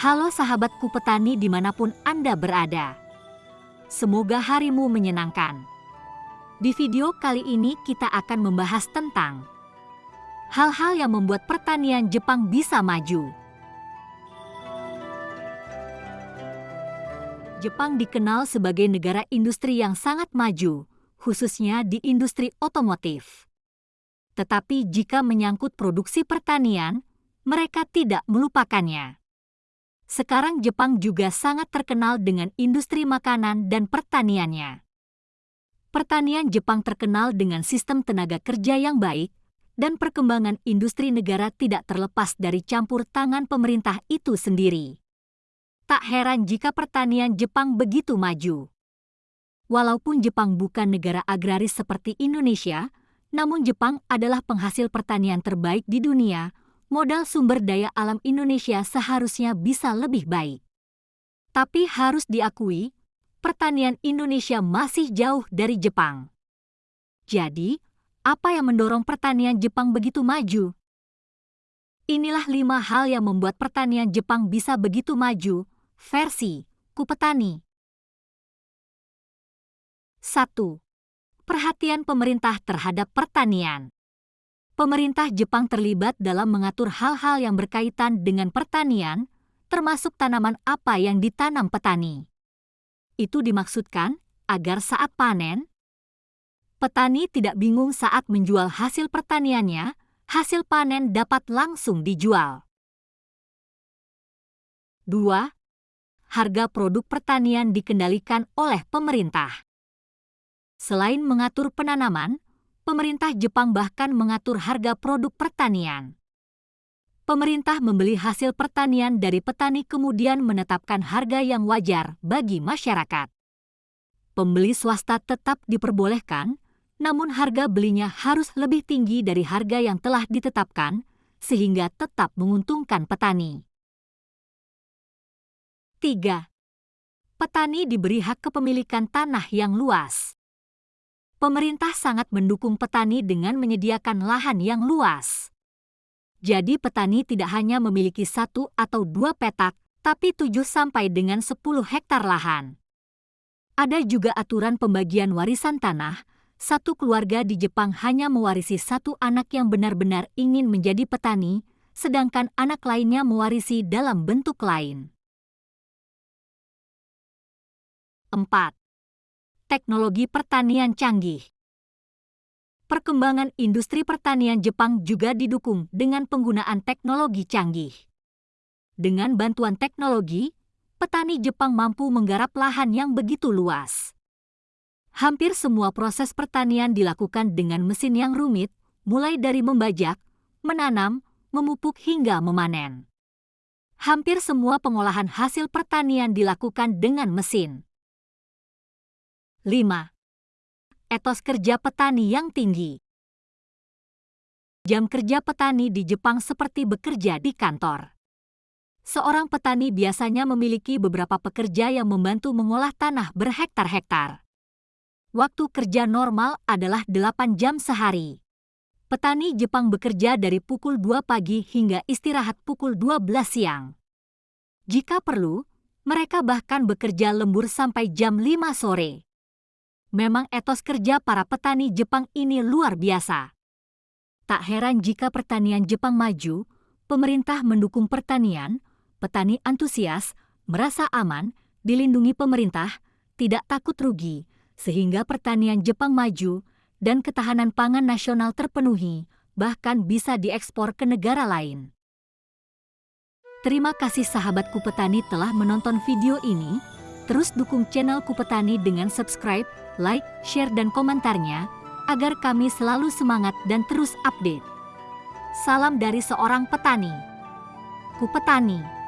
Halo sahabatku petani di mana pun Anda berada. Semoga harimu menyenangkan. Di video kali ini kita akan membahas tentang hal-hal yang membuat pertanian Jepang bisa maju. Jepang dikenal sebagai negara industri yang sangat maju, khususnya di industri otomotif. Tetapi jika menyangkut produksi pertanian, mereka tidak melupakannya. Sekarang Jepang juga sangat terkenal dengan industri makanan dan pertaniannya. Pertanian Jepang terkenal dengan sistem tenaga kerja yang baik, dan perkembangan industri negara tidak terlepas dari campur tangan pemerintah itu sendiri. Tak heran jika pertanian Jepang begitu maju. Walaupun Jepang bukan negara agraris seperti Indonesia, namun Jepang adalah penghasil pertanian terbaik di dunia modal sumber daya alam Indonesia seharusnya bisa lebih baik. Tapi harus diakui, pertanian Indonesia masih jauh dari Jepang. Jadi, apa yang mendorong pertanian Jepang begitu maju? Inilah lima hal yang membuat pertanian Jepang bisa begitu maju, versi Kupetani. 1. Perhatian pemerintah terhadap pertanian pemerintah Jepang terlibat dalam mengatur hal-hal yang berkaitan dengan pertanian, termasuk tanaman apa yang ditanam petani. Itu dimaksudkan agar saat panen, petani tidak bingung saat menjual hasil pertaniannya, hasil panen dapat langsung dijual. 2. Harga produk pertanian dikendalikan oleh pemerintah. Selain mengatur penanaman, pemerintah Jepang bahkan mengatur harga produk pertanian. Pemerintah membeli hasil pertanian dari petani kemudian menetapkan harga yang wajar bagi masyarakat. Pembeli swasta tetap diperbolehkan, namun harga belinya harus lebih tinggi dari harga yang telah ditetapkan, sehingga tetap menguntungkan petani. 3. Petani diberi hak kepemilikan tanah yang luas pemerintah sangat mendukung petani dengan menyediakan lahan yang luas. Jadi petani tidak hanya memiliki satu atau dua petak, tapi tujuh sampai dengan sepuluh hektar lahan. Ada juga aturan pembagian warisan tanah, satu keluarga di Jepang hanya mewarisi satu anak yang benar-benar ingin menjadi petani, sedangkan anak lainnya mewarisi dalam bentuk lain. 4 teknologi pertanian canggih. Perkembangan industri pertanian Jepang juga didukung dengan penggunaan teknologi canggih. Dengan bantuan teknologi, petani Jepang mampu menggarap lahan yang begitu luas. Hampir semua proses pertanian dilakukan dengan mesin yang rumit, mulai dari membajak, menanam, memupuk hingga memanen. Hampir semua pengolahan hasil pertanian dilakukan dengan mesin. 5. Etos kerja petani yang tinggi. Jam kerja petani di Jepang seperti bekerja di kantor. Seorang petani biasanya memiliki beberapa pekerja yang membantu mengolah tanah berhektar-hektar. Waktu kerja normal adalah 8 jam sehari. Petani Jepang bekerja dari pukul 2 pagi hingga istirahat pukul 12 siang. Jika perlu, mereka bahkan bekerja lembur sampai jam 5 sore. Memang etos kerja para petani Jepang ini luar biasa. Tak heran jika pertanian Jepang maju, pemerintah mendukung pertanian, petani antusias, merasa aman, dilindungi pemerintah, tidak takut rugi, sehingga pertanian Jepang maju dan ketahanan pangan nasional terpenuhi, bahkan bisa diekspor ke negara lain. Terima kasih sahabatku petani telah menonton video ini. Terus dukung channel Kupetani dengan subscribe, like, share, dan komentarnya agar kami selalu semangat dan terus update. Salam dari seorang petani. Kupetani.